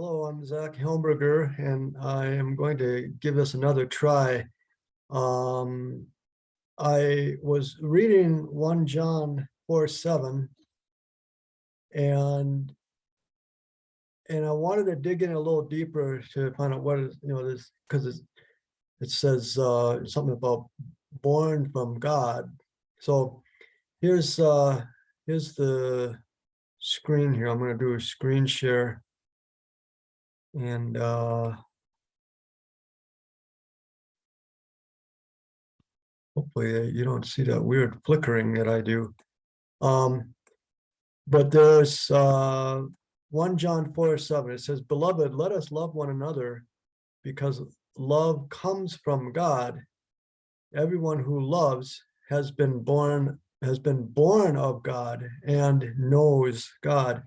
Hello, I'm Zach Helmberger, and I am going to give this another try. Um, I was reading one John four seven. And and I wanted to dig in a little deeper to find out what is, you know, this, because it says uh, something about born from God. So here's uh, here's the screen here. I'm going to do a screen share. And uh hopefully uh, you don't see that weird flickering that I do. Um, but there's uh one John four seven, it says, beloved, let us love one another because love comes from God. Everyone who loves has been born, has been born of God and knows God.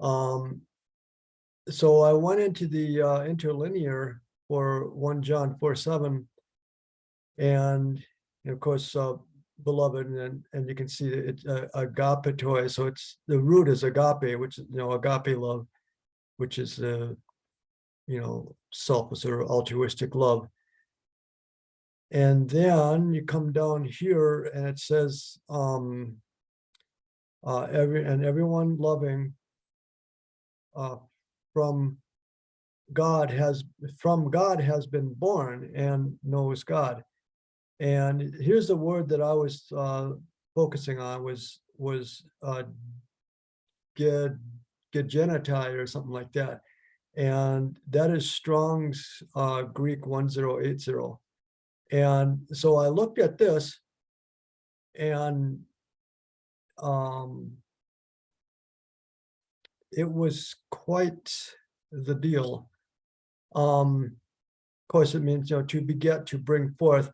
Um, so I went into the uh, interlinear for one John four seven. And of course, uh, beloved, and and you can see it's uh, agapetoi. So it's the root is agape, which is you know agape love, which is uh, you know selfless or altruistic love. And then you come down here and it says um uh every and everyone loving uh from God has from God has been born and knows God. And here's the word that I was uh, focusing on was was uh, genitai or something like that, and that is Strong's uh, Greek one zero eight zero. And so I looked at this, and um, it was quite the deal. Um, of course, it means, you know, to beget, to bring forth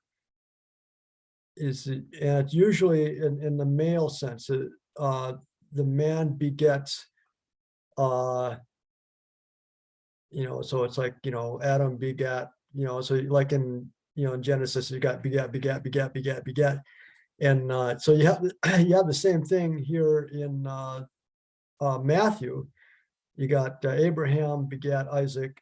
is, and it's usually in, in the male sense, uh, uh, the man begets, uh, you know, so it's like, you know, Adam begat, you know, so like in, you know, in Genesis, you got begat, begat, begat, begat, begat. And uh, so you have, you have the same thing here in uh, uh, Matthew, you got uh, Abraham begat Isaac,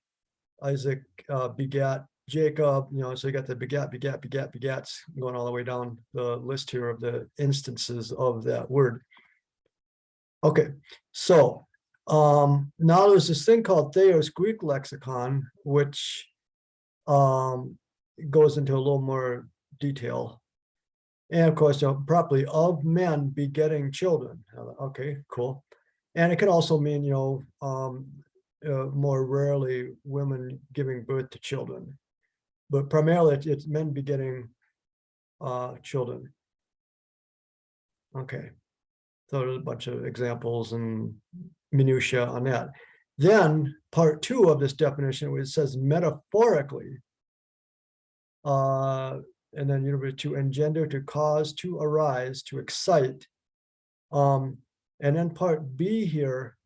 Isaac uh, begat Jacob, you know, so you got the begat, begat, begat, begats going all the way down the list here of the instances of that word. Okay, so um, now there's this thing called Thayer's Greek lexicon, which um, goes into a little more detail. And of course, you know, properly of men begetting children. Okay, cool. And it can also mean, you know, um, uh, more rarely women giving birth to children. But primarily it's, it's men begetting uh, children. Okay. So there's a bunch of examples and minutia on that. Then part two of this definition, which says metaphorically, uh, and then you know, to engender, to cause, to arise, to excite. Um, and then part B here,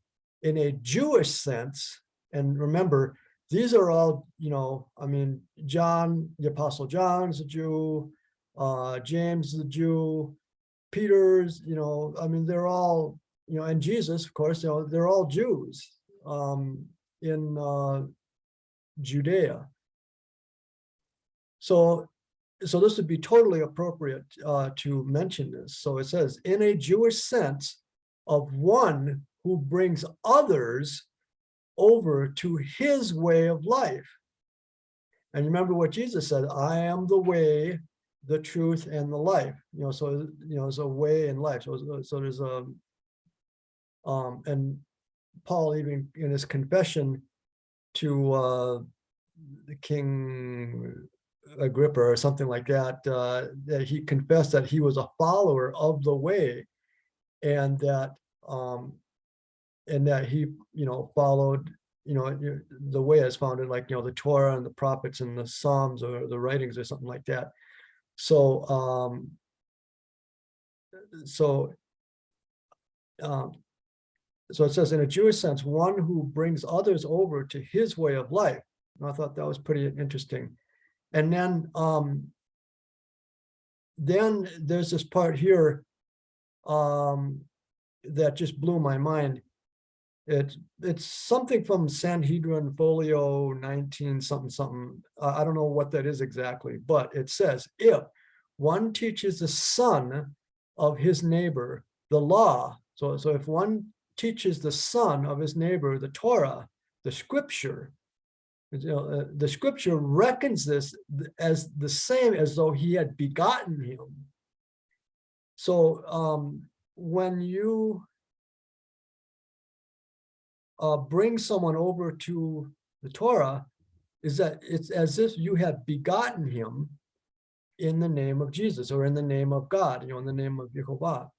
in a Jewish sense, and remember, these are all, you know, I mean, John, the Apostle John's a Jew, uh, James is a Jew, Peter's, you know, I mean, they're all, you know, and Jesus, of course, you know, they're all Jews um, in uh, Judea. So, so this would be totally appropriate uh, to mention this. So it says, in a Jewish sense, of one who brings others over to his way of life. And remember what Jesus said, I am the way, the truth, and the life. You know, so you know, it's a way in life. So, so there's a um, and Paul even in his confession to uh, the King Agrippa or something like that, uh, that he confessed that he was a follower of the way and that um and that he you know followed you know the way as founded like you know the torah and the prophets and the psalms or the writings or something like that. So um so um so it says in a jewish sense one who brings others over to his way of life. And i thought that was pretty interesting. And then um then there's this part here um that just blew my mind. It's, it's something from Sanhedrin Folio nineteen something something. I, I don't know what that is exactly, but it says if one teaches the son of his neighbor the law. So, so if one teaches the son of his neighbor the Torah, the scripture, you know, uh, the scripture reckons this as the same as though he had begotten him. So um, when you uh, bring someone over to the Torah, is that it's as if you have begotten him in the name of Jesus or in the name of God, you know, in the name of Jehovah.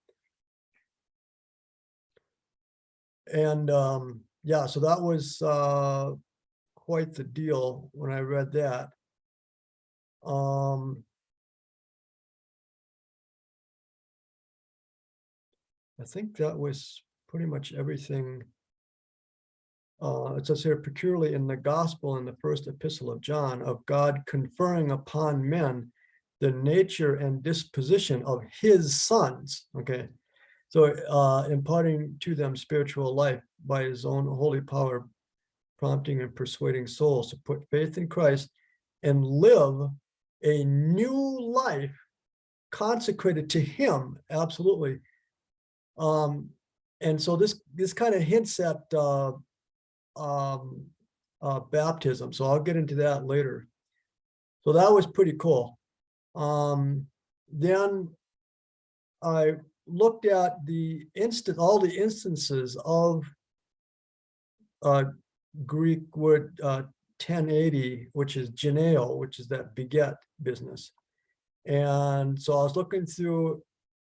And um, yeah, so that was uh, quite the deal when I read that. Um, I think that was pretty much everything. Uh, it says here peculiarly in the gospel in the first epistle of John of God conferring upon men the nature and disposition of his sons. Okay. So uh, imparting to them spiritual life by his own holy power, prompting and persuading souls to put faith in Christ and live a new life consecrated to him. Absolutely. Um, and so this this kind of hints at uh, um, uh, baptism. So I'll get into that later. So that was pretty cool. Um, then I looked at the instant, all the instances of uh, Greek word uh, 1080, which is geneo, which is that beget business. And so I was looking through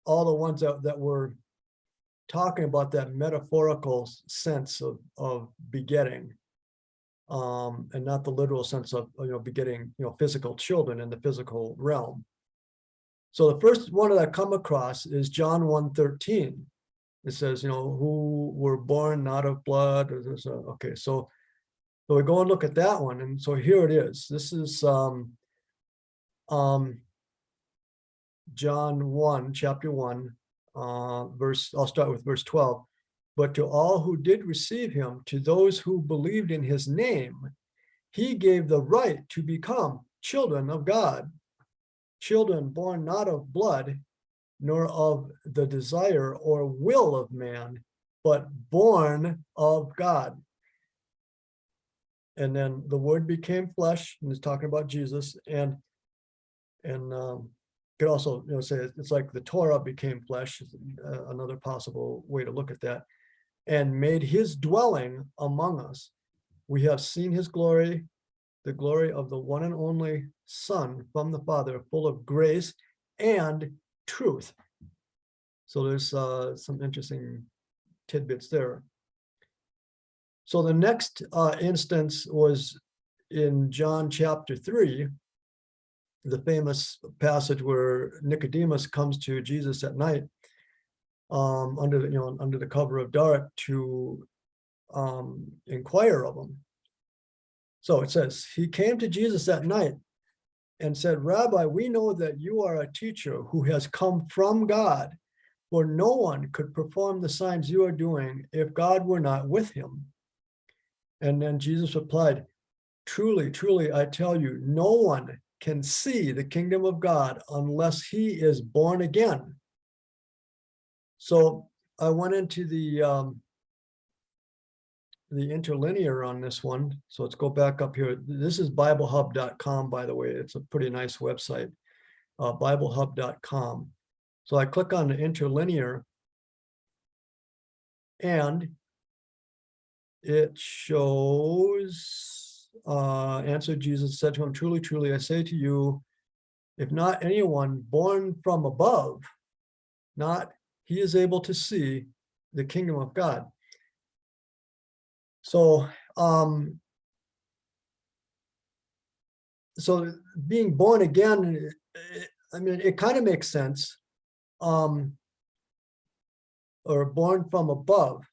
all the ones that, that were talking about that metaphorical sense of, of begetting um, and not the literal sense of, you know, begetting, you know, physical children in the physical realm. So the first one that I come across is John 1.13. It says, you know, who were born not of blood. or Okay, so, so we go and look at that one. And so here it is. This is um, um, John 1, chapter 1, uh, verse, I'll start with verse 12. But to all who did receive him, to those who believed in his name, he gave the right to become children of God. Children born not of blood, nor of the desire or will of man, but born of God. And then the word became flesh, and it's talking about Jesus, and and um, could also, you know, say it's like the Torah became flesh, uh, another possible way to look at that, and made his dwelling among us. We have seen his glory, the glory of the one and only Son from the Father, full of grace and truth. So there's uh, some interesting tidbits there. So the next uh, instance was in John chapter three, the famous passage where Nicodemus comes to Jesus at night um, under the, you know, under the cover of dark to um, inquire of him. So it says, he came to Jesus that night and said, Rabbi, we know that you are a teacher who has come from God, for no one could perform the signs you are doing if God were not with him. And then Jesus replied, Truly, truly, I tell you, no one can see the kingdom of God unless he is born again. So I went into the um, the interlinear on this one. So let's go back up here. This is biblehub.com, by the way. It's a pretty nice website, uh, biblehub.com. So I click on the interlinear and it shows, uh, answered Jesus said to him, truly, truly, I say to you, if not anyone born from above, not he is able to see the kingdom of God. So, um, so being born again, I mean, it kind of makes sense. Um, or born from above.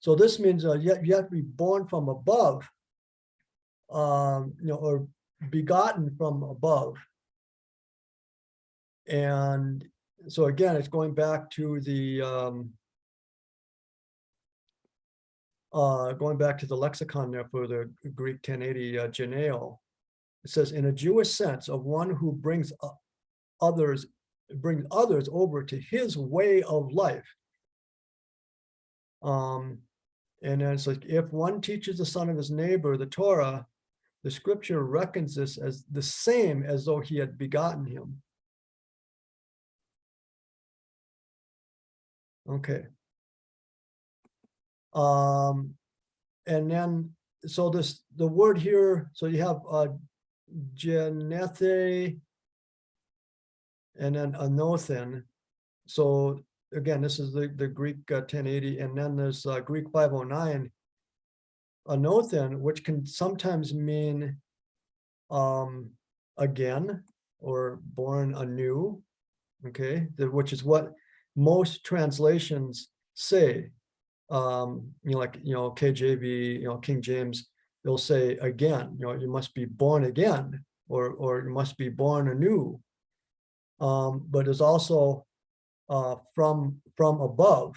So this means uh, you, you have to be born from above, um, you know, or begotten from above. And so again, it's going back to the um, uh, going back to the lexicon there for the Greek ten eighty, uh, geneo. It says, in a Jewish sense of one who brings others, brings others over to his way of life. Um, and then it's like, if one teaches the son of his neighbor the Torah, the scripture reckons this as the same as though he had begotten him. Okay. Um, and then, so this, the word here, so you have, uh, genethe. And then anothen. So again, this is the, the Greek uh, ten eighty, and then there's uh, Greek five oh nine. Anothen, which can sometimes mean um, again, or born anew. Okay, which is what most translations say. Um, you know, like, you know, KJV, you know, King James, they'll say again, you know, you must be born again, or, or you must be born anew. Um, but it's also uh, from, from above,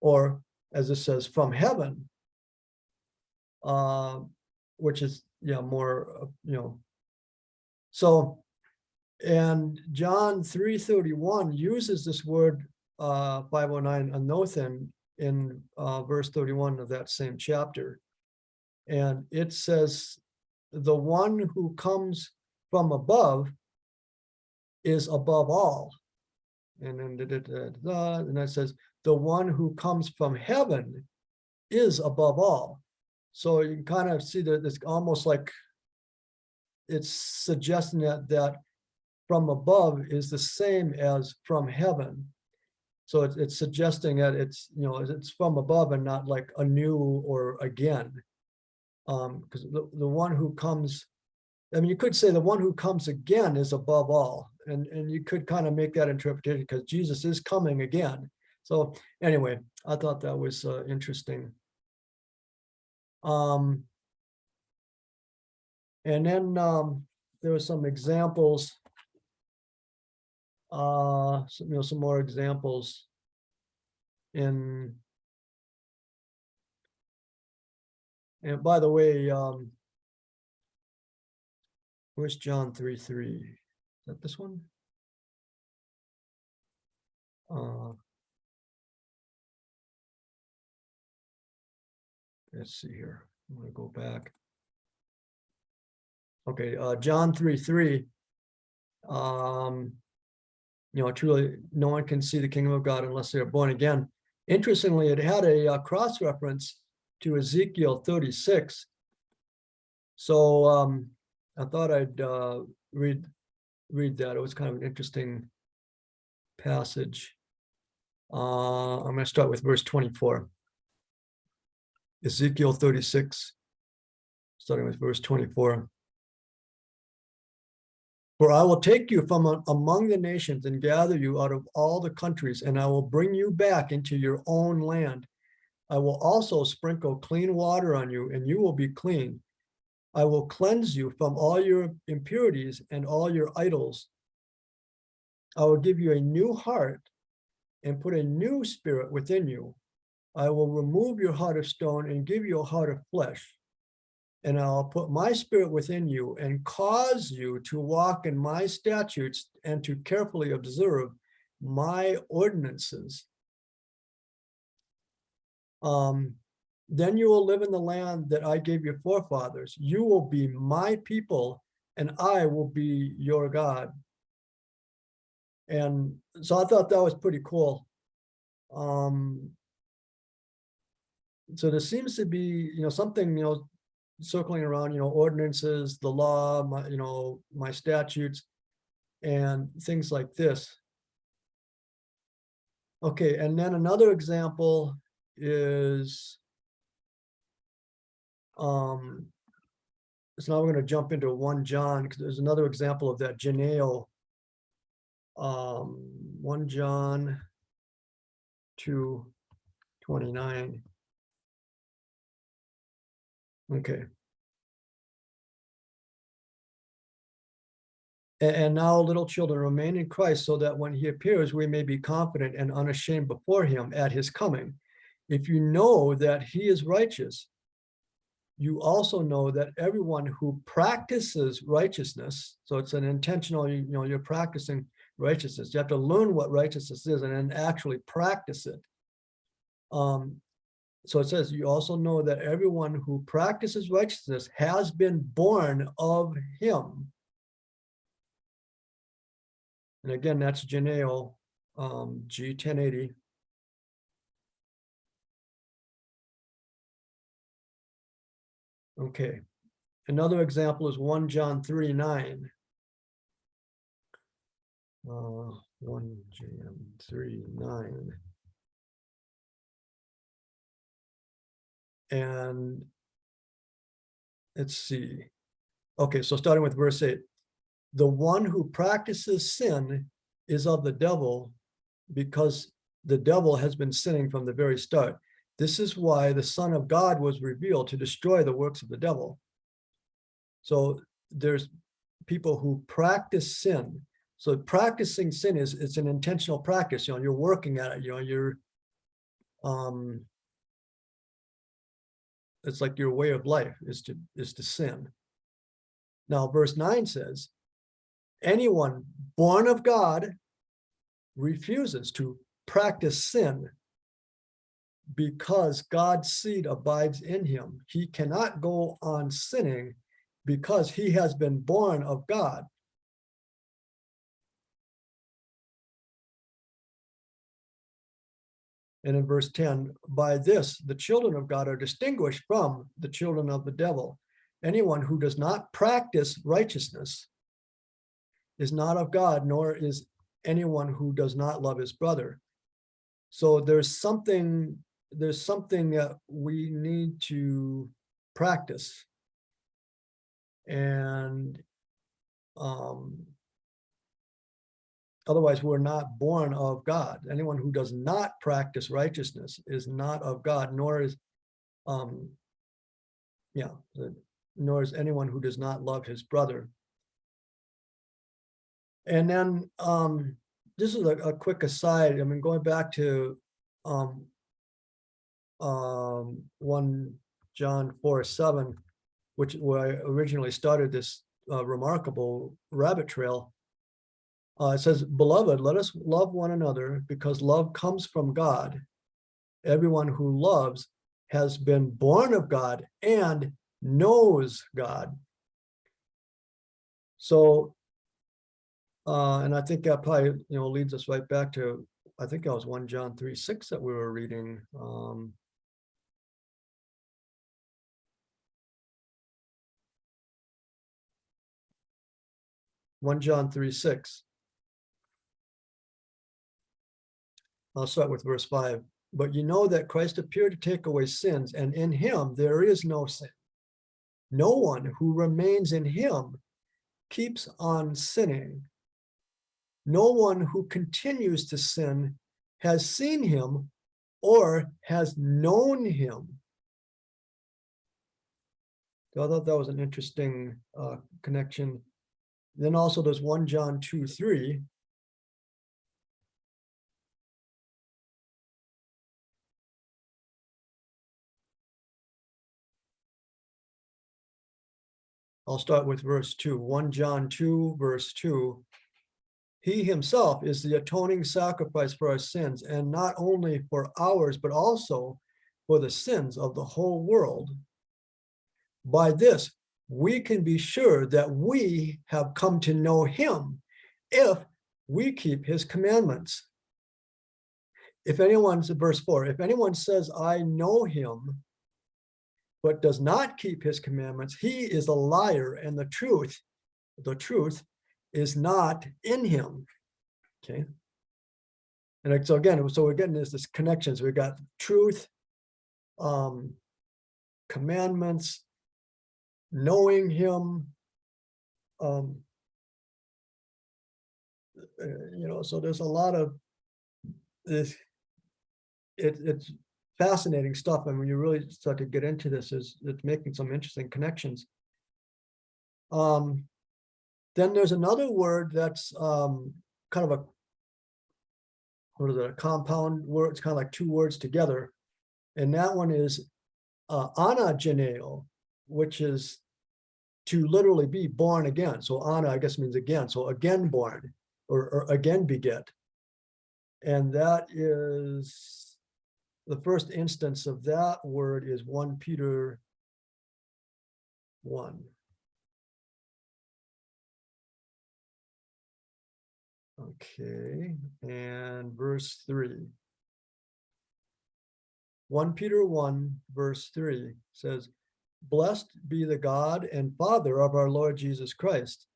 or as it says, from heaven. Uh, which is, yeah, more, uh, you know. So, and John three thirty-one uses this word, uh, five oh nine, anothen, in, uh, verse thirty-one of that same chapter. And it says, the one who comes from above is above all. And then da, da, da, and that says, the one who comes from heaven is above all. So you can kind of see that it's almost like it's suggesting that that from above is the same as from heaven. So it's, it's suggesting that it's, you know, it's from above and not like anew or again. Um, because the, the one who comes, I mean, you could say the one who comes again is above all. And, and you could kind of make that interpretation because Jesus is coming again. So anyway, I thought that was uh, interesting. Um, and then um, there were some examples. Uh, some, you know, some more examples in. And by the way, um. Where's John three, three? Is that this one? Uh. Let's see here. I'm gonna go back. Okay, uh, John three, three. Um. You know, truly, no one can see the kingdom of God unless they are born again. Interestingly, it had a uh, cross reference to Ezekiel thirty-six. So, um, I thought I'd, uh, read, read that. It was kind of an interesting passage. Uh, I'm gonna start with verse twenty-four. Ezekiel thirty-six, starting with verse twenty-four. For I will take you from among the nations and gather you out of all the countries, and I will bring you back into your own land. I will also sprinkle clean water on you, and you will be clean. I will cleanse you from all your impurities and all your idols. I will give you a new heart and put a new spirit within you. I will remove your heart of stone and give you a heart of flesh. And I'll put my spirit within you and cause you to walk in my statutes and to carefully observe my ordinances. Um, then you will live in the land that I gave your forefathers. You will be my people and I will be your God. And so I thought that was pretty cool. Um, so there seems to be, you know, something, you know, circling around, you know, ordinances, the law, my, you know, my statutes and things like this. Okay, and then another example is um so now we're going to jump into one John because there's another example of that Janeo um one John two twenty nine. Okay. And now, little children, remain in Christ so that when he appears, we may be confident and unashamed before him at his coming. if you know that he is righteous, you also know that everyone who practices righteousness, so it's an intentional, you know, you're practicing righteousness. You have to learn what righteousness is and then actually practice it. Um, so it says, you also know that everyone who practices righteousness has been born of him. And again, that's Janeo, um, G ten eighty. Okay, another example is one John three nine. Uh, one John three nine. And let's see. Okay, so starting with verse eight. The one who practices sin is of the devil because the devil has been sinning from the very start. This is why the Son of God was revealed to destroy the works of the devil. So there's people who practice sin. So practicing sin is it's an intentional practice. You know, you're working at it. You know, you're um, it's like your way of life is to is to sin. Now, verse nine says, anyone born of God refuses to practice sin because God's seed abides in him. He cannot go on sinning because he has been born of God. And in verse 10, by this, the children of God are distinguished from the children of the devil. Anyone who does not practice righteousness is not of God, nor is anyone who does not love his brother. So there's something, there's something that we need to practice. And um, otherwise we're not born of God. Anyone who does not practice righteousness is not of God, nor is, um, yeah, nor is anyone who does not love his brother. And then um, this is a, a quick aside. I mean, going back to um, um, 1 John 4 7, which where I originally started this uh, remarkable rabbit trail. Uh, it says, Beloved, let us love one another because love comes from God. Everyone who loves has been born of God and knows God. So uh, and I think that probably, you know, leads us right back to, I think that was one John three, six that we were reading. Um, one John three, six. I'll start with verse five. But you know that Christ appeared to take away sins, and in him there is no sin. No one who remains in him keeps on sinning no one who continues to sin has seen him or has known him. So I thought that was an interesting uh, connection. Then also there's 1 John 2, 3. I'll start with verse 2. 1 John 2, verse 2. He himself is the atoning sacrifice for our sins, and not only for ours, but also for the sins of the whole world. By this, we can be sure that we have come to know him if we keep his commandments. If anyone's verse four, if anyone says, I know him, but does not keep his commandments, he is a liar and the truth, the truth is not in him. Okay. And so again, so we're getting this, this connections. We've got truth, um, commandments, knowing him, um, uh, you know, so there's a lot of this, it, it's fascinating stuff. And when you really start to get into this, is it's making some interesting connections. Um, then there's another word that's um, kind of a what is it, a compound word. It's kind of like two words together. And that one is uh, anageneo, which is to literally be born again. So ana, I guess means again. So again born or, or again beget. And that is the first instance of that word is 1 Peter 1. Okay, and verse 3. 1 Peter 1, verse 3 says, Blessed be the God and Father of our Lord Jesus Christ.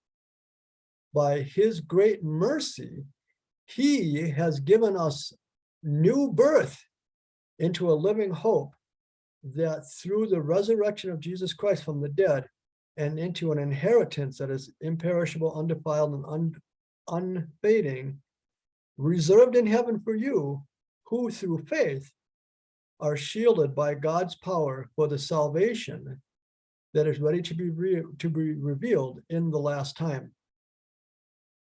By his great mercy, he has given us new birth into a living hope that through the resurrection of Jesus Christ from the dead and into an inheritance that is imperishable, undefiled, and un unfading, reserved in heaven for you, who through faith are shielded by God's power for the salvation that is ready to be re to be revealed in the last time.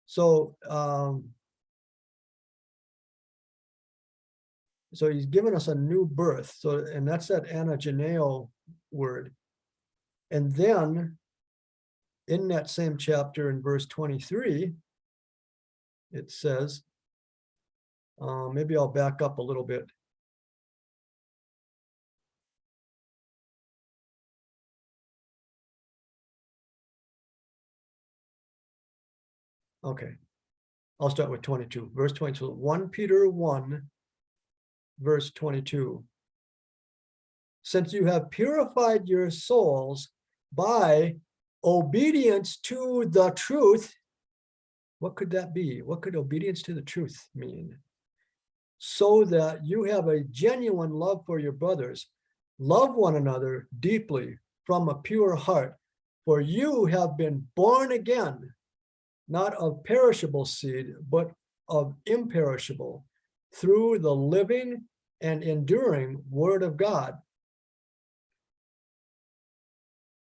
So um, so he's given us a new birth. So and that's that anageneo word. And then in that same chapter in verse 23, it says, uh, maybe I'll back up a little bit. Okay, I'll start with 22, verse 22, 1 Peter 1, verse 22. Since you have purified your souls by obedience to the truth, what could that be? What could obedience to the truth mean? So that you have a genuine love for your brothers, love one another deeply from a pure heart, for you have been born again not of perishable seed, but of imperishable, through the living and enduring word of God.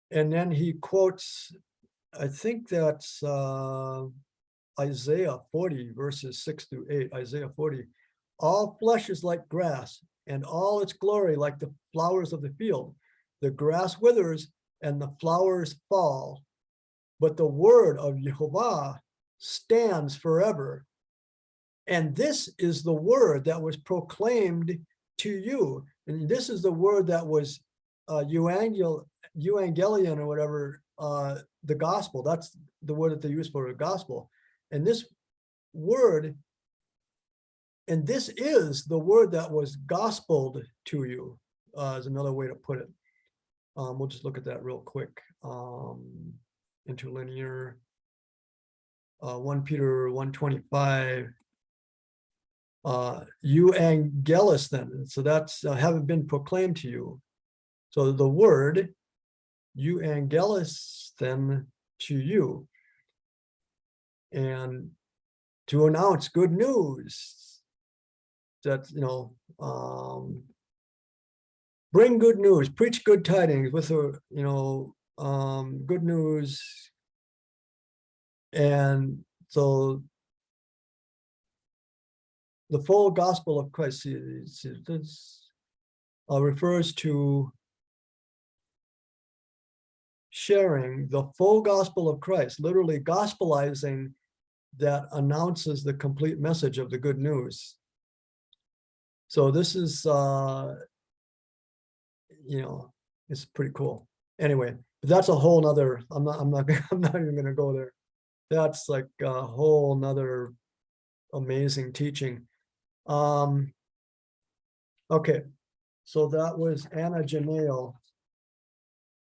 And then he quotes, I think that's uh, Isaiah 40, verses 6 through 8, Isaiah 40. All flesh is like grass, and all its glory like the flowers of the field. The grass withers and the flowers fall, but the word of Jehovah stands forever. And this is the word that was proclaimed to you. And this is the word that was uh, euangel, euangelion or whatever, uh, the gospel. That's the word that they use for the gospel. And this word, and this is the word that was gospeled to you, uh, is another way to put it. Um, we'll just look at that real quick. Um, interlinear, uh, 1 Peter 125, uh, euangelisthen. So that's uh, haven't been proclaimed to you. So the word euangelisthen to you. And to announce good news that, you know, um, bring good news, preach good tidings with a, you know, um, good news. And so the full gospel of Christ is, is, uh, refers to sharing the full gospel of Christ, literally gospelizing that announces the complete message of the good news. So this is, uh, you know, it's pretty cool. Anyway, that's a whole nother, I'm not, I'm not, I'm not even gonna go there. That's like a whole nother amazing teaching. Um, okay, so that was anageneo.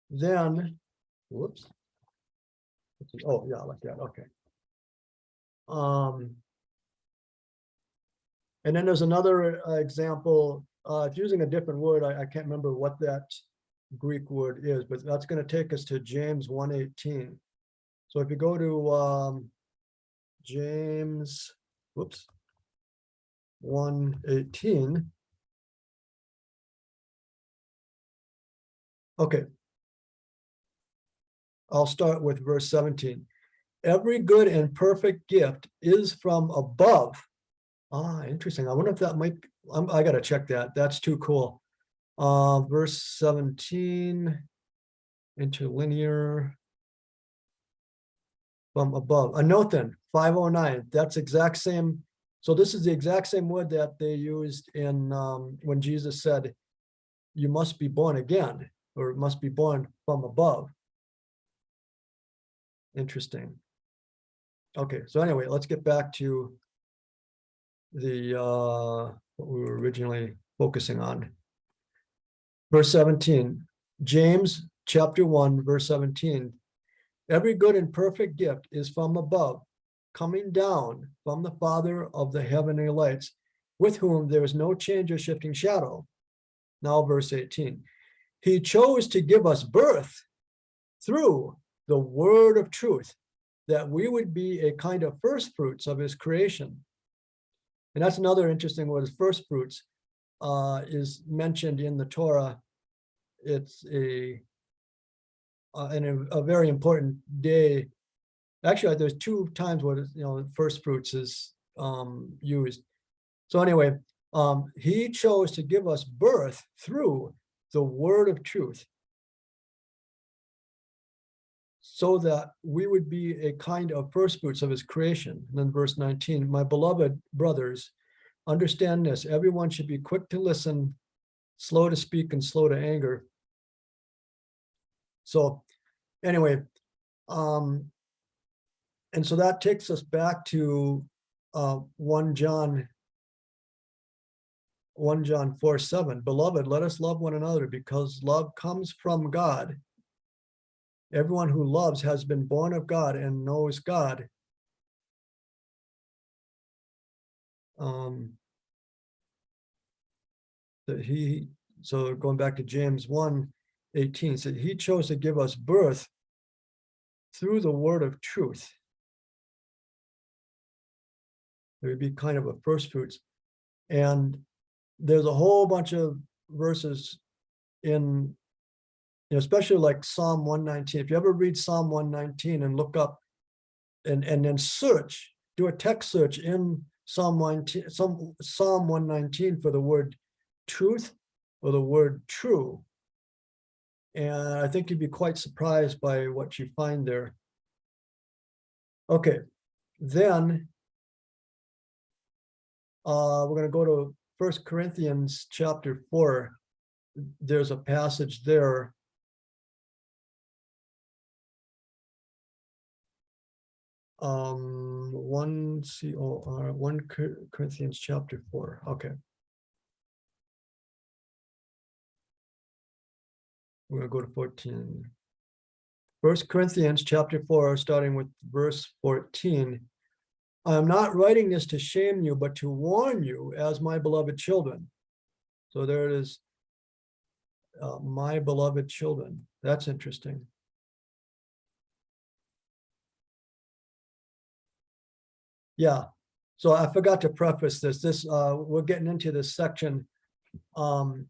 Then, whoops. Oh, yeah, like that, okay. Um, and then there's another uh, example, uh, it's using a different word. I, I can't remember what that Greek word is, but that's going to take us to James 118. So if you go to um, James, whoops, 118. Okay. I'll start with verse 17. Every good and perfect gift is from above. Ah, interesting. I wonder if that might, I'm, I got to check that. That's too cool. Uh, verse seventeen. Interlinear. From above, anothen, five oh nine, that's exact same. So this is the exact same word that they used in, um, when Jesus said. You must be born again, or must be born from above. Interesting. Okay, so anyway, let's get back to. The, uh, what we were originally focusing on. Verse seventeen, James, chapter one, verse seventeen. Every good and perfect gift is from above, coming down from the Father of the heavenly lights, with whom there is no change or shifting shadow. Now, verse eighteen, he chose to give us birth through the word of truth, that we would be a kind of first fruits of his creation. And that's another interesting word, first fruits, uh, is mentioned in the Torah. It's a uh, and a, a very important day. Actually, there's two times where, you know, first fruits is um, used. So anyway, um, he chose to give us birth through the word of truth. So that we would be a kind of first fruits of his creation. And then verse 19, my beloved brothers, understand this, everyone should be quick to listen, slow to speak and slow to anger. So anyway, um, and so that takes us back to uh, 1 John 1 John 4 7. Beloved, let us love one another because love comes from God. Everyone who loves has been born of God and knows God. Um, he, so going back to James 1 18, said he chose to give us birth through the word of truth. It would be kind of a first fruits. And there's a whole bunch of verses in you know, especially like Psalm 119. If you ever read Psalm 119 and look up and, and then search, do a text search in Psalm 19, some Psalm 119 for the word truth or the word true. And I think you'd be quite surprised by what you find there. Okay, then uh, we're going to go to First Corinthians chapter 4. There's a passage there. Um one c o r one corinthians chapter four okay. We're gonna go to 14 first corinthians chapter 4 starting with verse 14 i am not writing this to shame you but to warn you as my beloved children so there it is uh, my beloved children that's interesting Yeah, so I forgot to preface this, this, uh, we're getting into this section. Um.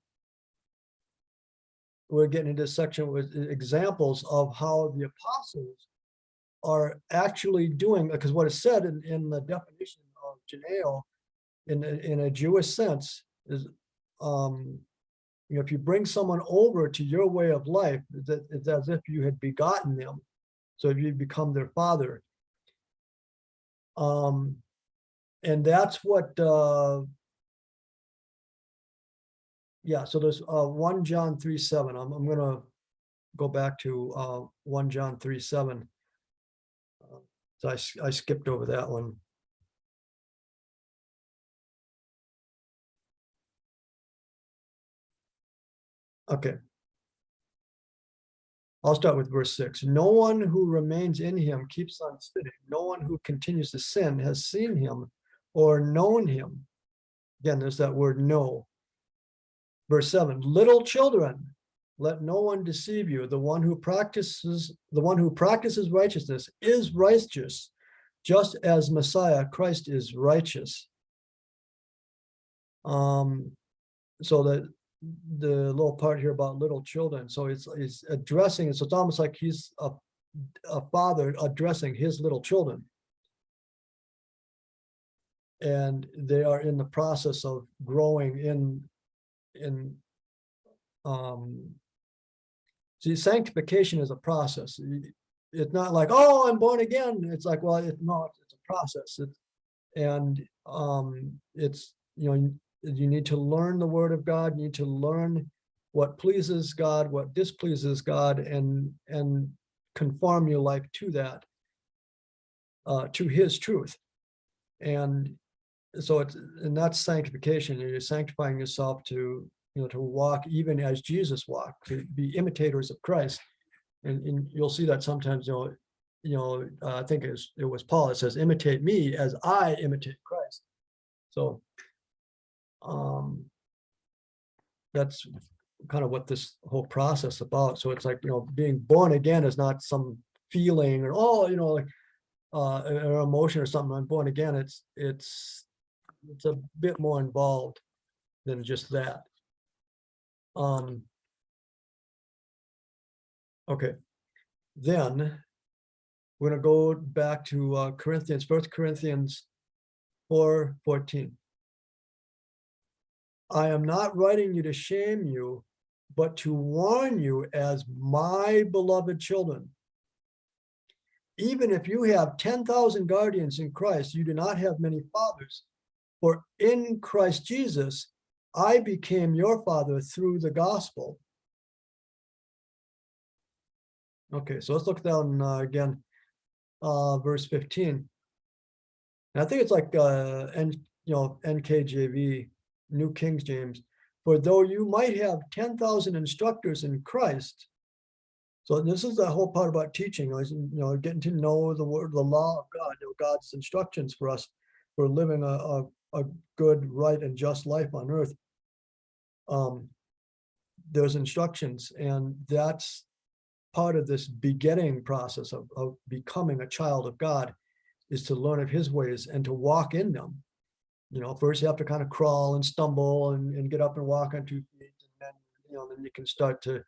We're getting into this section with examples of how the apostles are actually doing, because what is said in, in the definition of Janeo in, a, in a Jewish sense is, um, you know, if you bring someone over to your way of life, it's as if you had begotten them. So you become their father. Um, and that's what, uh, yeah, so there's uh, 1 John 3, 7. I'm, I'm going to go back to uh, 1 John 3, 7. So I, I skipped over that one. Okay. I'll start with verse six. No one who remains in him keeps on sinning. No one who continues to sin has seen him or known him. Again, there's that word know. Verse seven, little children, let no one deceive you. The one who practices, the one who practices righteousness is righteous, just as Messiah, Christ is righteous. Um, so that the little part here about little children, so it's, it's addressing, so it's almost like he's a, a father addressing his little children. And they are in the process of growing in, in um, see, sanctification is a process. It's not like, oh, I'm born again. It's like, well, it's not. it's a process. And um, it's, you know, you- you need to learn the word of God, you need to learn what pleases God, what displeases God, and, and conform your life to that, uh, to his truth. And so it's, and that's sanctification, you're sanctifying yourself to, you know, to walk even as Jesus walked, to be imitators of Christ. And, and you'll see that sometimes, you know, you know, uh, I think it's, it was Paul, it says, imitate me as I imitate Christ. So, um, that's kind of what this whole process about. So it's like, you know, being born again is not some feeling or, oh, you know, like, uh, an emotion or something, I'm born again. It's, it's, it's a bit more involved than just that. Um. Okay, then we're gonna go back to uh, Corinthians, First Corinthians four fourteen. I am not writing you to shame you, but to warn you as my beloved children. Even if you have ten thousand guardians in Christ, you do not have many fathers. For in Christ Jesus, I became your father through the gospel. Okay, so let's look down uh, again, uh, verse fifteen. And I think it's like, uh, N, you know, NKJV, New King James. For though you might have ten thousand instructors in Christ. So this is the whole part about teaching, you know, getting to know the word, the law of God, you know, God's instructions for us. For living a, a, a good, right, and just life on earth. Um, there's instructions, and that's part of this begetting process of, of becoming a child of God is to learn of his ways and to walk in them. You know, first you have to kind of crawl and stumble and, and get up and walk on two feet. And then, you know, then you can start to,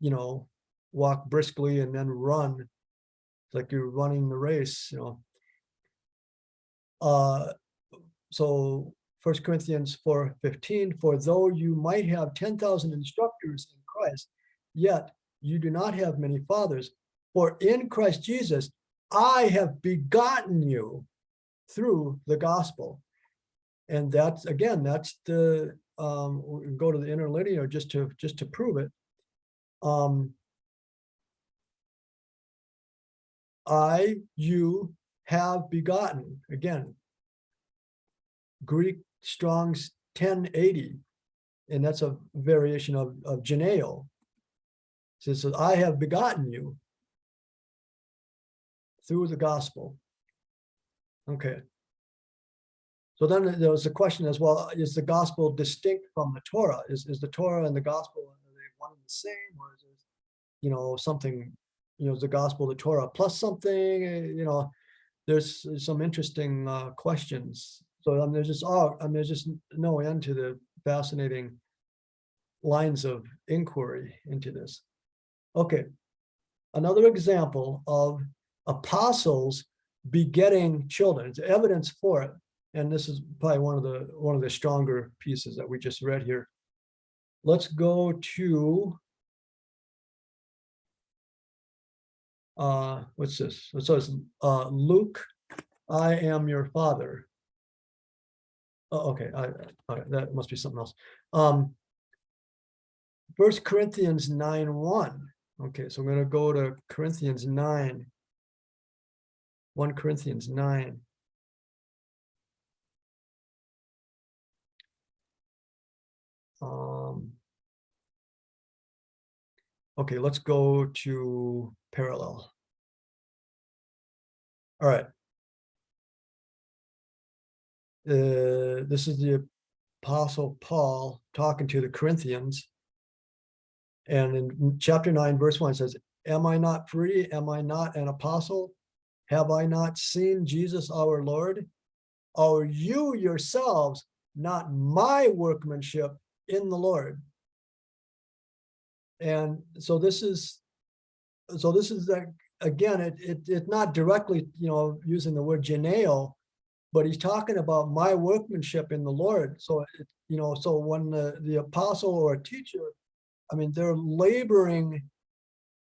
you know, walk briskly and then run. It's like you're running the race, you know. Uh, so First Corinthians four fifteen, for though you might have ten thousand instructors in Christ, yet you do not have many fathers. For in Christ Jesus, I have begotten you through the gospel. And that's, again, that's the, um, go to the interlinear just to, just to prove it. Um, I, you have begotten, again, Greek Strong's ten eighty, and that's a variation of, of Janeo. Says, I have begotten you through the gospel. Okay. So then there was a question as well, is the gospel distinct from the Torah? Is, is the Torah and the gospel, are they one and the same, or is it, you know, something, you know, is the gospel, the Torah plus something, eh, you know, there's some interesting uh, questions. So there's just, oh, I mean, there's just no end to the fascinating lines of inquiry into this. Okay, another example of apostles begetting children, it's evidence for it. And this is probably one of the, one of the stronger pieces that we just read here. Let's go to uh, what's this? It says, uh, Luke, I am your father. Oh, okay, I, all right, that must be something else. Um, First Corinthians nine one. Okay, so I'm gonna go to Corinthians nine. One Corinthians nine. Um. Okay, let's go to parallel. All right. Uh, this is the apostle Paul talking to the Corinthians. And in chapter nine, verse one it says, Am I not free? Am I not an apostle? Have I not seen Jesus our Lord? Are you yourselves not my workmanship in the Lord? And so this is, so this is that, again, it, it, it's not directly, you know, using the word geneo, but he's talking about my workmanship in the Lord. So, you know, so when the, the apostle or a teacher I mean, they're laboring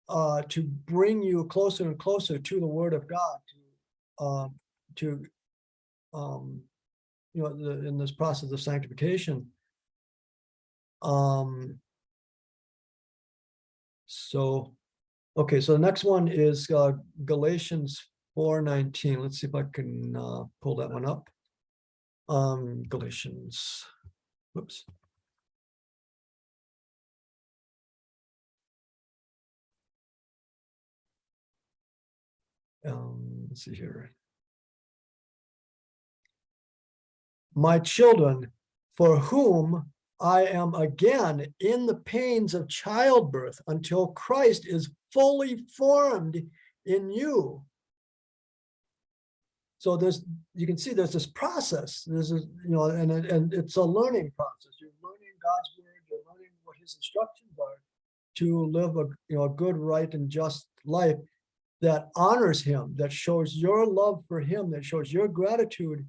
uh, to bring you closer and closer to the word of God, to, um, to, um, you know, the, in this process of sanctification. Um, so, okay, so the next one is uh, Galatians four nineteen. Let's see if I can uh, pull that one up. Um, Galatians, whoops. Um, let's see here. My children, for whom I am again in the pains of childbirth until Christ is fully formed in you. So there's, you can see there's this process, there's, a, you know, and, and it's a learning process. You're learning God's word, you're learning what his instructions are to live a, you know, a good, right, and just life that honors him, that shows your love for him, that shows your gratitude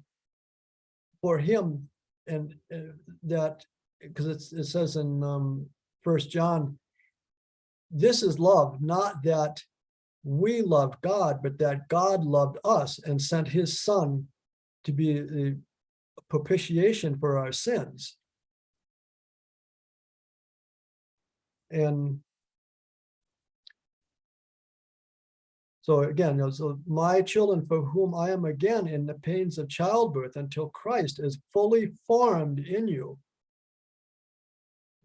for him, and uh, that, because it says in um, First John, this is love, not that we loved God, but that God loved us and sent his son to be the propitiation for our sins. And so again, so my children for whom I am again in the pains of childbirth until Christ is fully formed in you.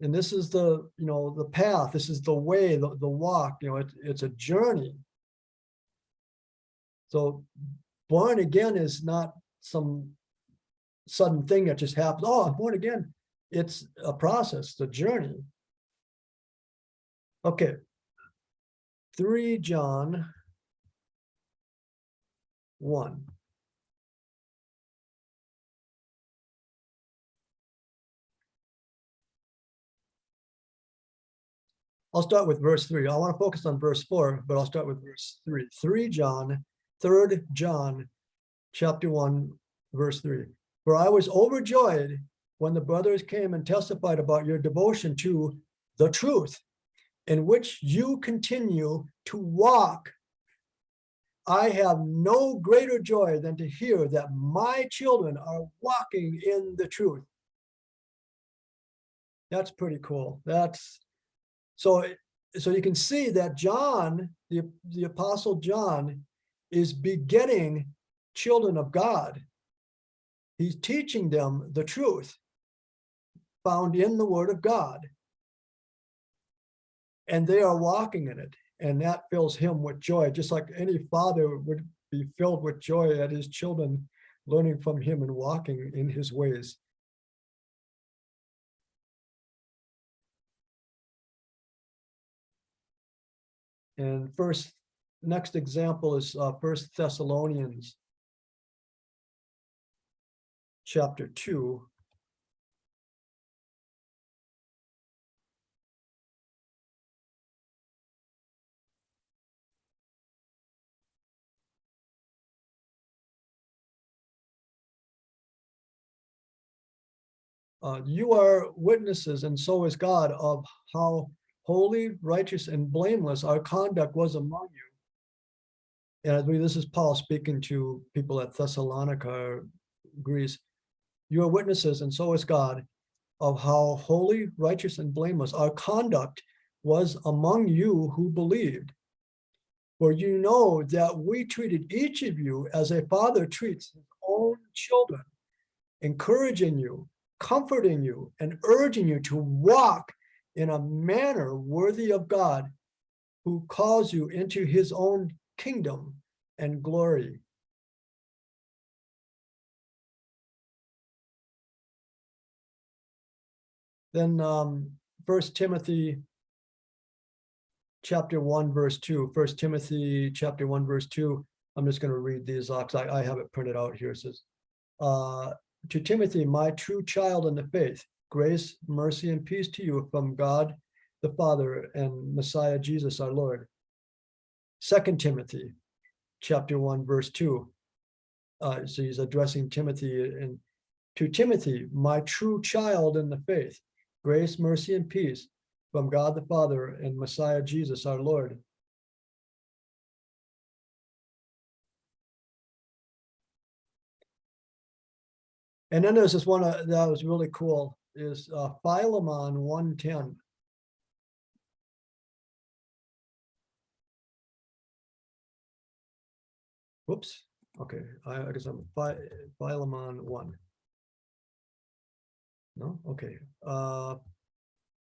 And this is the, you know, the path, this is the way, the, the walk, you know, it, it's a journey. So born again is not some sudden thing that just happens. Oh, I'm born again. It's a process, a journey. Okay. Three John one. I'll start with verse three. I want to focus on verse four, but I'll start with verse three. Three John, third John, chapter one, verse three. For I was overjoyed when the brothers came and testified about your devotion to the truth in which you continue to walk. I have no greater joy than to hear that my children are walking in the truth. That's pretty cool. That's so so you can see that John, the, the apostle John, is begetting children of God. He's teaching them the truth found in the word of God. And they are walking in it. And that fills him with joy, just like any father would be filled with joy at his children learning from him and walking in his ways. And first, next example is uh, First Thessalonians chapter two. Uh, you are witnesses, and so is God, of how holy, righteous, and blameless our conduct was among you. And I believe this is Paul speaking to people at Thessalonica, Greece. You are witnesses, and so is God, of how holy, righteous, and blameless our conduct was among you who believed. For you know that we treated each of you as a father treats his own children, encouraging you, comforting you, and urging you to walk in a manner worthy of God, who calls you into his own kingdom and glory. Then um, First Timothy chapter one, verse two. First Timothy chapter one, verse two. I'm just going to read these because I, I have it printed out here. It says, uh, to Timothy, my true child in the faith, grace, mercy, and peace to you from God the Father and Messiah Jesus our Lord. Second Timothy, chapter one, verse two. Uh, so he's addressing Timothy and to Timothy, my true child in the faith, grace, mercy, and peace from God the Father and Messiah Jesus our Lord. And then there's this one uh, that was really cool is uh, Philemon 110. Whoops, okay, I I guess I'm Phi- Philemon 1. No, okay, uh,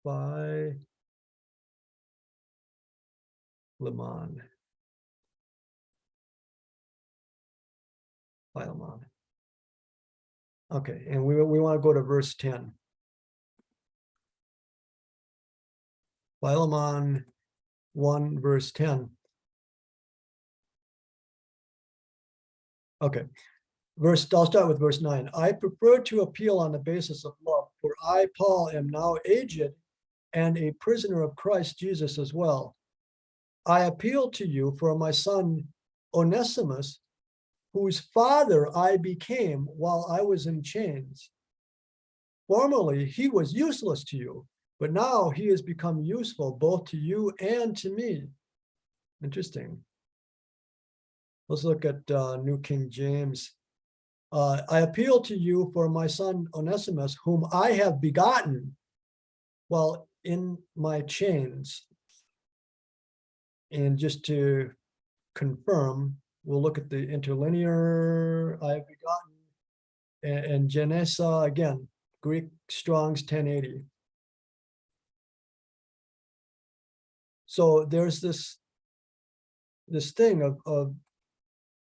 Phi. Lemon. Philemon. Okay, and we, we want to go to verse ten. Philemon one, verse ten. Okay, verse, I'll start with verse nine. I prefer to appeal on the basis of love, for I, Paul, am now aged and a prisoner of Christ Jesus as well. I appeal to you for my son Onesimus, whose father I became while I was in chains. Formerly, he was useless to you, but now he has become useful both to you and to me. Interesting. Let's look at uh, New King James. Uh, I appeal to you for my son Onesimus, whom I have begotten while in my chains. And just to confirm, we'll look at the interlinear I have begotten. And, and Genesa, again, Greek Strong's 1080. So there's this, this thing of, of,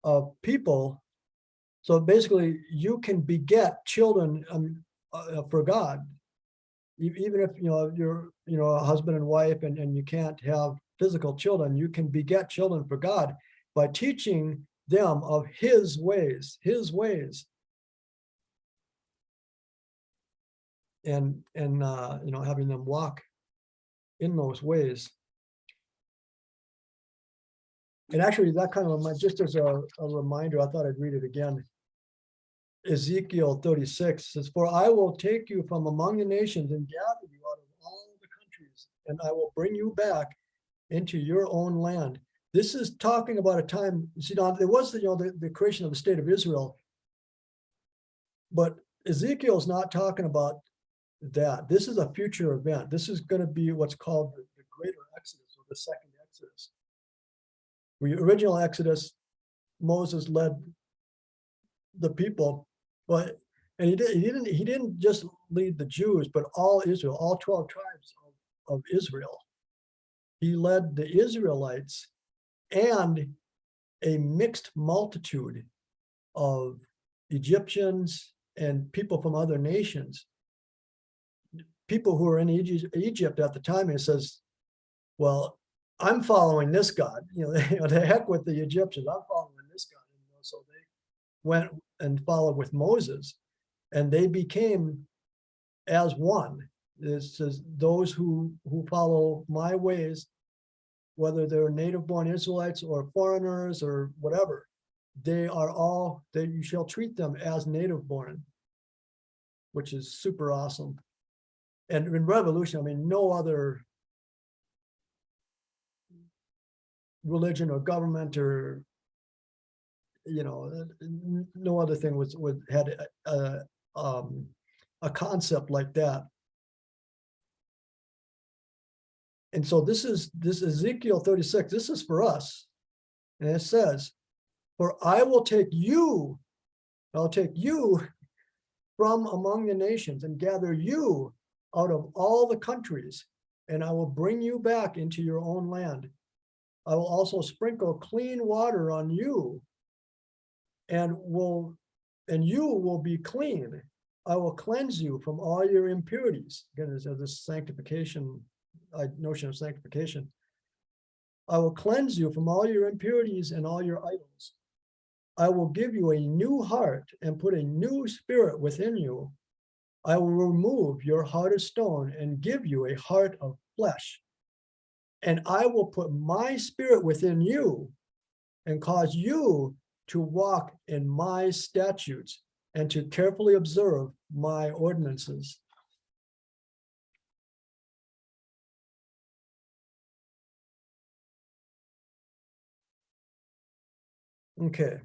of people. So basically, you can beget children um, uh, for God. Even if, you know, you're, you know, a husband and wife and, and you can't have physical children, you can beget children for God by teaching them of his ways, his ways. And, and, uh, you know, having them walk in those ways. And actually, that kind of, just as a, a reminder, I thought I'd read it again. Ezekiel thirty-six says, For I will take you from among the nations and gather you out of all the countries, and I will bring you back into your own land. This is talking about a time, you see, now, there was, you know, the, the creation of the state of Israel. But Ezekiel's not talking about that. This is a future event. This is gonna be what's called the the greater Exodus or the second Exodus. The original Exodus, Moses led the people, but, and he did, he didn't, he didn't just lead the Jews, but all Israel, all twelve tribes of, of Israel. He led the Israelites and a mixed multitude of Egyptians and people from other nations. People who were in Egypt, Egypt at the time, it says, well, I'm following this God, you know, the heck with the Egyptians, I'm following this God. And so they went and followed with Moses and they became as one. It says those who, who follow my ways, whether they're native born Israelites or foreigners or whatever, they are all, that you shall treat them as native born, which is super awesome. And in revolution, I mean, no other religion or government or you know, uh, no other thing was, was, had a, a, um, a concept like that. And so this is, this Ezekiel thirty-six, this is for us. And it says, for I will take you, I'll take you from among the nations and gather you out of all the countries, and I will bring you back into your own land. I will also sprinkle clean water on you and will, and you will be clean. I will cleanse you from all your impurities. Again, there's this sanctification, uh, notion of sanctification. I will cleanse you from all your impurities and all your idols. I will give you a new heart and put a new spirit within you. I will remove your heart of stone and give you a heart of flesh and I will put my spirit within you and cause you to walk in my statutes and to carefully observe my ordinances. Okay.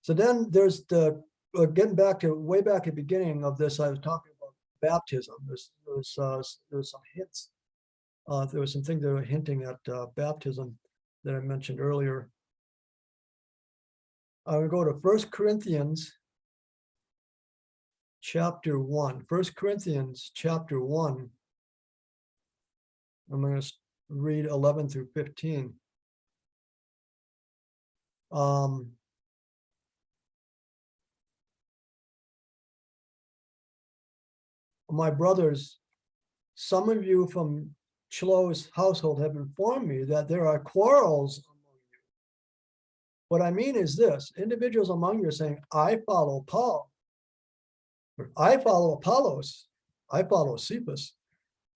So then there's the, uh, getting back to way back at the beginning of this, I was talking about baptism. There's, there's, uh, there's some hints uh, there was some things that were hinting at, uh, baptism that I mentioned earlier. I would go to First Corinthians chapter one. First Corinthians chapter one. I'm gonna read eleven through fifteen. Um. My brothers, some of you from Chloe's household have informed me that there are quarrels among you. What I mean is this, individuals among you are saying, I follow Paul. Or I follow Apollos, I follow Cephas,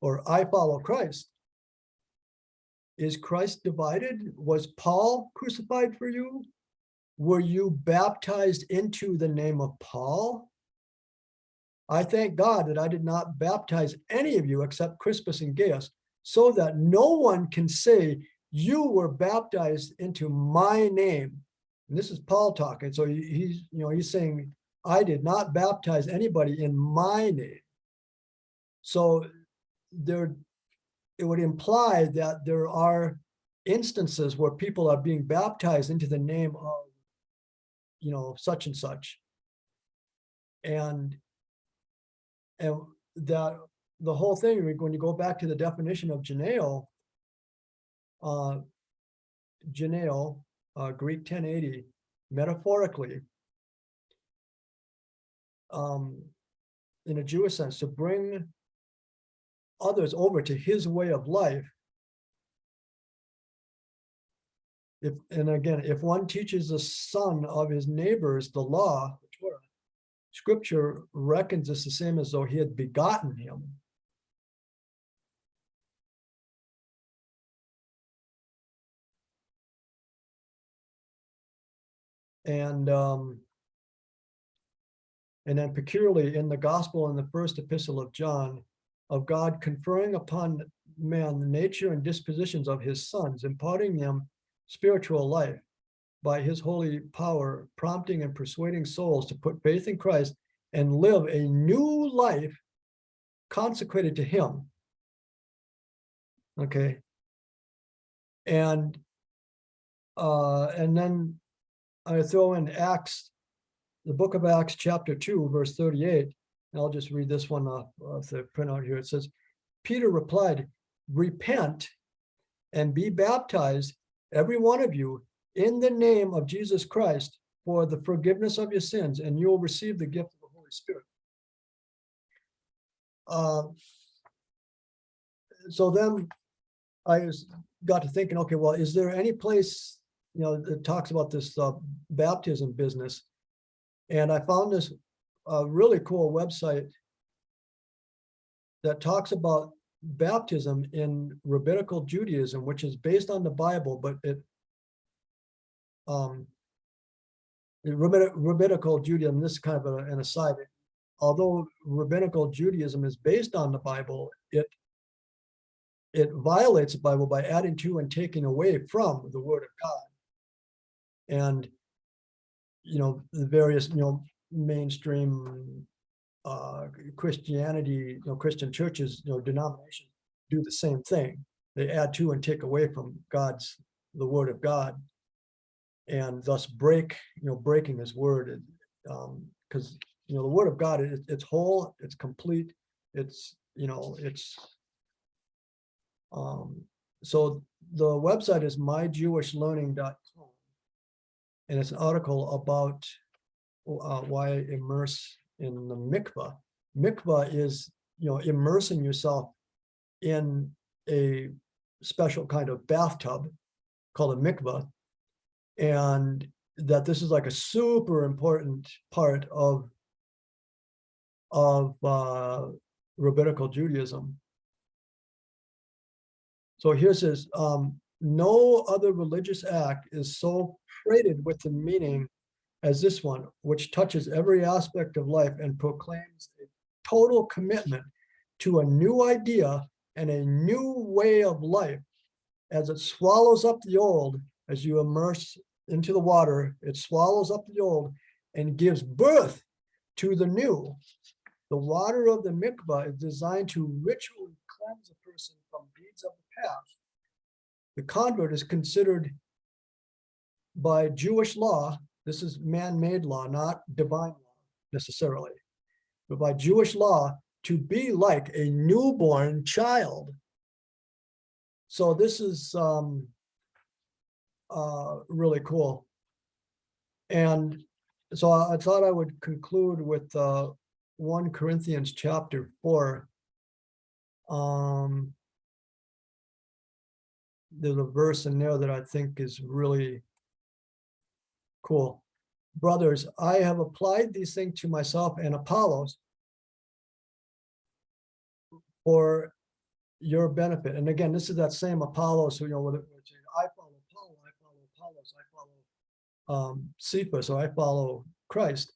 or I follow Christ. Is Christ divided? Was Paul crucified for you? Were you baptized into the name of Paul? I thank God that I did not baptize any of you except Crispus and Gaius, so that no one can say you were baptized into my name. And this is Paul talking. So he's, you know, he's saying, I did not baptize anybody in my name. So there, it would imply that there are instances where people are being baptized into the name of, you know, such and such. And and that the whole thing, when you go back to the definition of Janeo, uh, uh, Greek ten eighty, metaphorically, um, in a Jewish sense, to bring others over to his way of life. If, and again, if one teaches the son of his neighbors the law, scripture reckons this the same as though he had begotten him. And um, and then peculiarly in the gospel in the first epistle of John, of God conferring upon man the nature and dispositions of his sons, imparting them spiritual life by his holy power, prompting and persuading souls to put faith in Christ and live a new life consecrated to him. Okay. And uh, and then I throw in Acts, the book of Acts, chapter two, verse thirty-eight. And I'll just read this one off, off the printout here. It says, Peter replied, repent and be baptized, every one of you, in the name of Jesus Christ for the forgiveness of your sins, and you will receive the gift of the Holy Spirit. Uh, so then I got to thinking, okay, well, is there any place, you know, it talks about this uh, baptism business? And I found this uh, really cool website that talks about baptism in rabbinical Judaism, which is based on the Bible, but it um, rabbinical Judaism, this is kind of an aside. Although rabbinical Judaism is based on the Bible, it it violates the Bible by adding to and taking away from the Word of God. And you know the various you know mainstream uh, Christianity, you know Christian churches, you know denominations do the same thing. They add to and take away from God's the Word of God and thus break, you know, breaking his word. it, Um, because, you know, the word of God, it, it's whole, it's complete, it's, you know, it's. Um, so the website is myjewishlearning.com. And it's an article about uh, why immerse in the mikvah. Mikvah is, you know, immersing yourself in a special kind of bathtub called a mikvah and that this is like a super important part of of uh, rabbinical Judaism. So here's this, um, no other religious act is so freighted with the meaning as this one, which touches every aspect of life and proclaims a total commitment to a new idea and a new way of life as it swallows up the old as you immerse into the water, it swallows up the old and gives birth to the new. The water of the mikvah is designed to ritually cleanse a person from deeds of the past. The convert is considered by Jewish law, this is man-made law, not divine law necessarily, but by Jewish law, to be like a newborn child. So this is um, uh, really cool. And so I thought I would conclude with uh, 1 Corinthians chapter 4. Um, there's a verse in there that I think is really cool. Brothers, I have applied these things to myself and Apollos for your benefit. And again, this is that same Apollos who, you know, which I follow Paul, I follow Apollos, I follow um, Cephas, or I follow Christ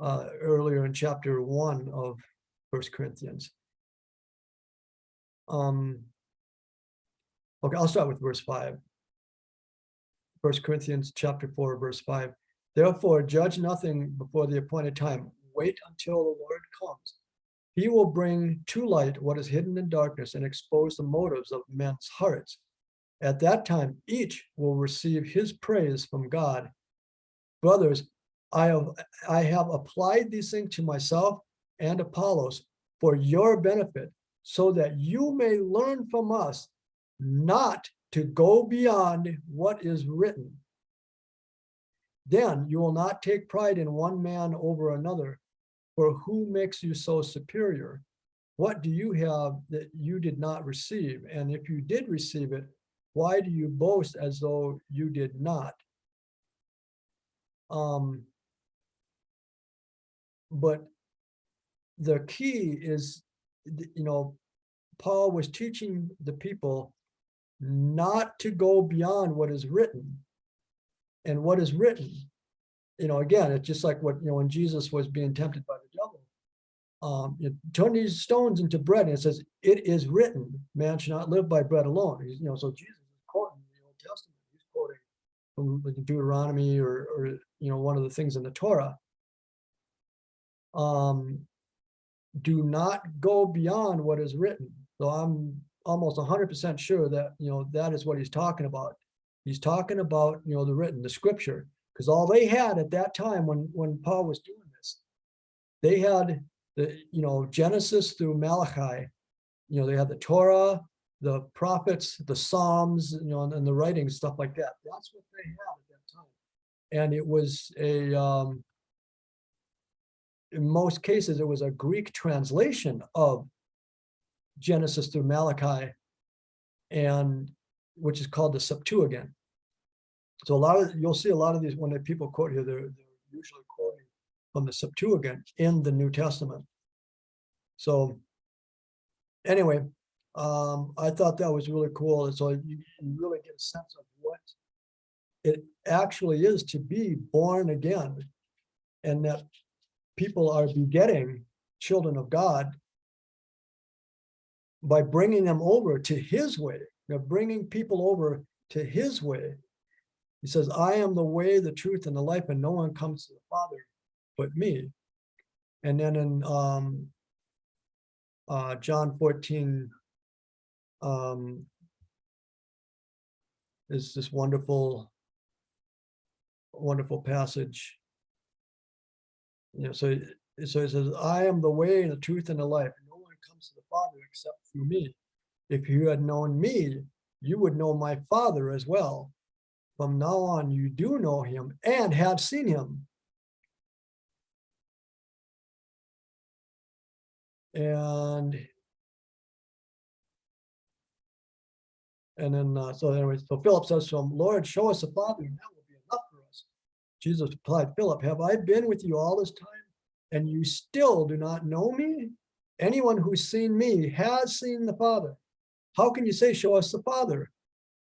uh, earlier in chapter one of First Corinthians. Um, okay, I'll start with verse five. First Corinthians chapter four, verse five. Therefore, judge nothing before the appointed time. Wait until the Lord comes. He will bring to light what is hidden in darkness and expose the motives of men's hearts. At that time, each will receive his praise from God. Brothers, I have, I have applied these things to myself and Apollos for your benefit, so that you may learn from us not to go beyond what is written. Then you will not take pride in one man over another, for who makes you so superior? What do you have that you did not receive? And if you did receive it, why do you boast as though you did not? Um, but the key is, you know, Paul was teaching the people not to go beyond what is written. And what is written, you know, again, it's just like what, you know, when Jesus was being tempted by the devil. Um, you turn these stones into bread, and it says, it is written, man should not live by bread alone. You know, so Jesus is quoting the Old Testament, he's quoting from Deuteronomy or, or, you know, one of the things in the Torah. Um, do not go beyond what is written. So I'm almost hundred percent sure that, you know, that is what he's talking about. He's talking about, you know, the written, the scripture, because all they had at that time when, when Paul was doing this, they had the, you know, Genesis through Malachi. You know, they had the Torah, the prophets, the Psalms, you know, and, and the writings, stuff like that. That's what they had at that time. And it was a, um, in most cases, it was a Greek translation of Genesis through Malachi, and which is called the Septuagint. So a lot of, you'll see a lot of these, when people quote here, they're, they're usually quoting from the Septuagint in the New Testament. So anyway, um, I thought that was really cool. And so you, you really get a sense of what it actually is to be born again. And that people are begetting children of God by bringing them over to his way. They're bringing people over to his way. He says, I am the way, the truth, and the life, and no one comes to the Father but me. And then in um, uh, John 14, um, is this wonderful, wonderful passage. You know, so, so it says, I am the way, the truth, and the life. Comes to the Father except through me. If you had known me, you would know my Father as well. From now on, you do know him and have seen him. And and then, uh, so anyway, so Philip says to him, Lord, show us the Father, and that will be enough for us. Jesus replied, Philip, have I been with you all this time, and you still do not know me? Anyone who's seen me has seen the Father. How can you say, show us the Father?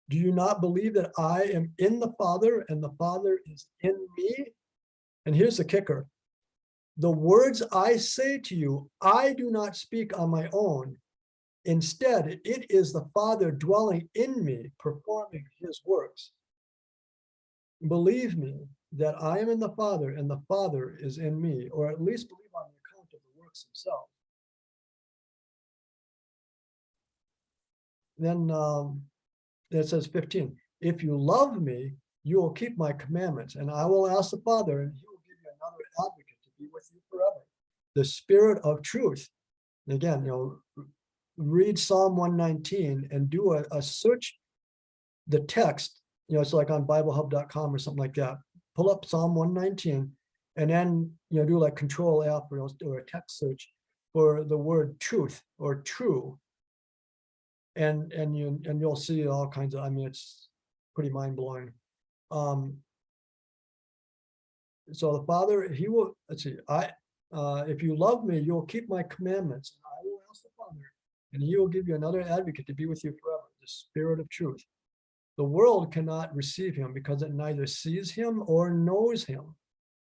Do you not believe that I am in the Father and the Father is in me? And here's the kicker. The words I say to you, I do not speak on my own. Instead, it is the Father dwelling in me, performing his works. believe me that I am in the Father and the Father is in me, or at least believe on the account of the works themselves. Then um, it says 15, if you love me, you will keep my commandments, and I will ask the Father, and he will give you another advocate to be with you forever. The spirit of truth. Again, you know, read Psalm 119 and do a, a search the text, you know, it's like on biblehub.com or something like that. Pull up Psalm 119 and then, you know, do like control F or, or a text search for the word truth or true. And, and you, and you'll see all kinds of, I mean, it's pretty mind blowing. Um, so the Father, he will, let's see, I, uh, if you love me, you'll keep my commandments. and I will ask the Father, and he will give you another advocate to be with you forever, the Spirit of truth. The world cannot receive him because it neither sees him or knows him.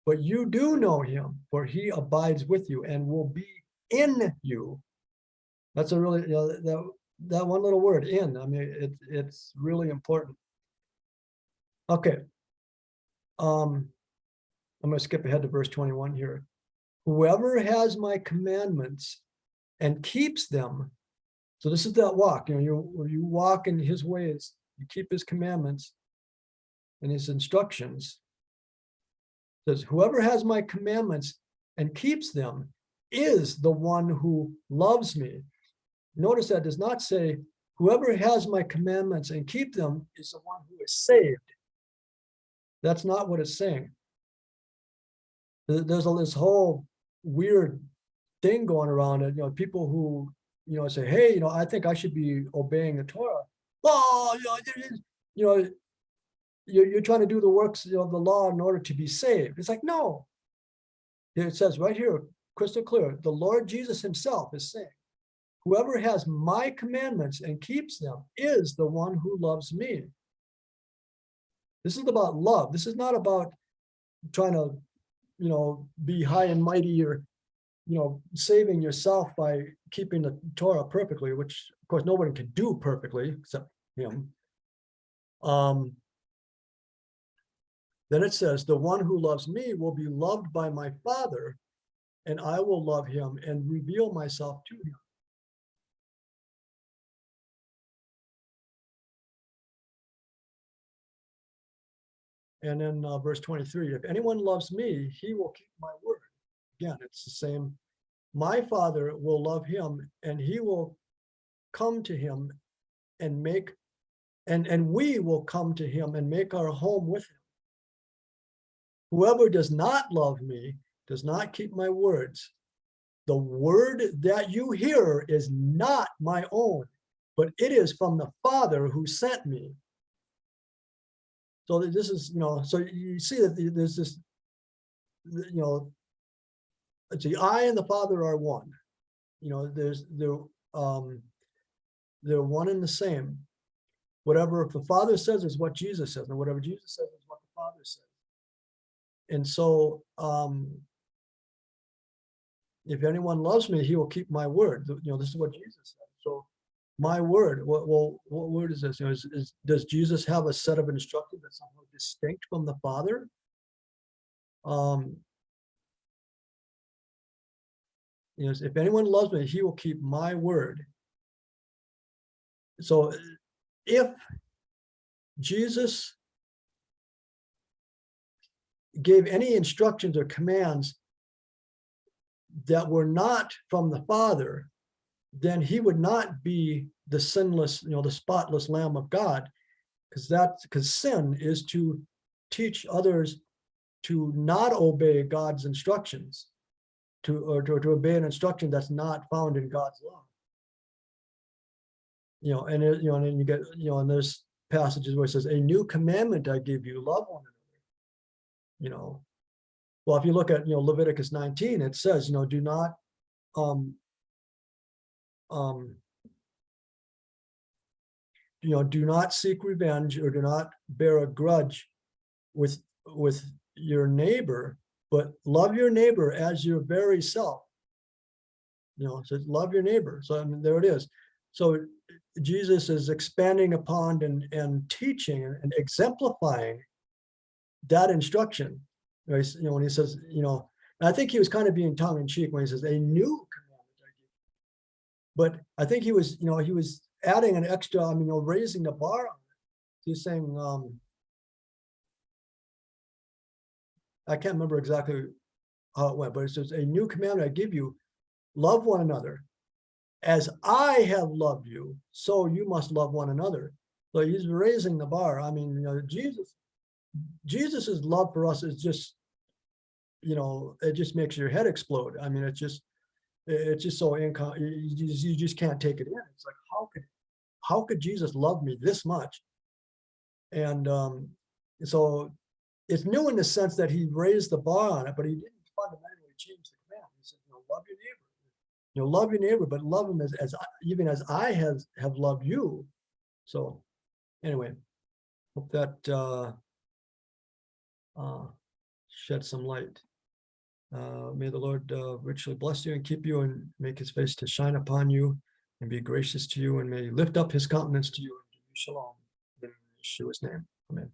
But you do know him, for he abides with you and will be in you. That's a really, you know, that, that one little word, in, I mean, it, it's really important. Okay. Um, I'm gonna skip ahead to verse twenty-one here. Whoever has my commandments and keeps them. So this is that walk, you know, you, you walk in his ways, you keep his commandments and his instructions. Says, whoever has my commandments and keeps them is the one who loves me. Notice that does not say, whoever has my commandments and keep them is the one who is saved. That's not what it's saying. There's a- this whole weird thing going around it, you know, people who, you know, say, hey, you know, I think I should be obeying the Torah. Oh, you know, you know, you're, trying to do the works of the law in order to be saved. It's like, no. It says right here, crystal clear, the Lord Jesus himself is saying, whoever has my commandments and keeps them is the one who loves me. This is about love. This is not about trying to, you know, be high and mighty or, you know, saving yourself by keeping the Torah perfectly, which of course nobody can do perfectly except him. Um, then it says, the one who loves me will be loved by my father and I will love him and reveal myself to him. And then uh, verse 23, if anyone loves me, he will keep my word. Again, it's the same. My father will love him and he will come to him and make, and, and we will come to him and make our home with him. Whoever does not love me does not keep my words. The word that you hear is not my own, but it is from the Father who sent me. So this is, you know, so you see that there's this, you know, see, I and the Father are one. You know, there's the, um, they're one and the same. Whatever the Father says is what Jesus says, and whatever Jesus says is what the Father says. And so, um, if anyone loves me, he will keep my word. You know, this is what Jesus said. So my word, what, well, what word is this? You know, is, is, does Jesus have a set of instructions that's somehow distinct from the Father? Um, you know, if anyone loves me, he will keep my word. So if Jesus gave any instructions or commands that were not from the Father, then he would not be the sinless, you know, the spotless Lamb of God. Because that's because sin is to teach others to not obey God's instructions, to or to, to obey an instruction that's not found in God's law. You know, and it, you know, and you get, you know, and there's passages where it says, "A new commandment I give you: love one another." You know, well, if you look at you know Leviticus 19, it says, you know, do not um um you know, do not seek revenge or do not bear a grudge with with your neighbor, but love your neighbor as your very self. You know, says love your neighbor. So I mean, there it is. So Jesus is expanding upon and and teaching and exemplifying that instruction. You know, when he says, you know, I think he was kind of being tongue in cheek when he says, a new commandment. I give you." But I think he was, you know, he was adding an extra, I mean, you know, raising the bar. He's saying, um, I can't remember exactly how it went, but it says, a new commandment I give you, love one another. As I have loved you, so you must love one another. So he's raising the bar. I mean, you know, Jesus, Jesus's love for us is just, you know, it just makes your head explode. I mean, it's just, it's just so income, you, just- you just can't take it in. It's like, how could, how could Jesus love me this much? And um, so it's new in the sense that he raised the bar on it, but he didn't fundamentally change the command. He said, you know, love your neighbor. You know, love your neighbor, but love him as, as even as I has have loved you. So anyway, hope that uh, uh, shed some light. Uh, may the Lord uh, richly bless you and keep you and make his face to shine upon you and be gracious to you and may he lift up his countenance to you and give you shalom in Yeshua's name. Amen.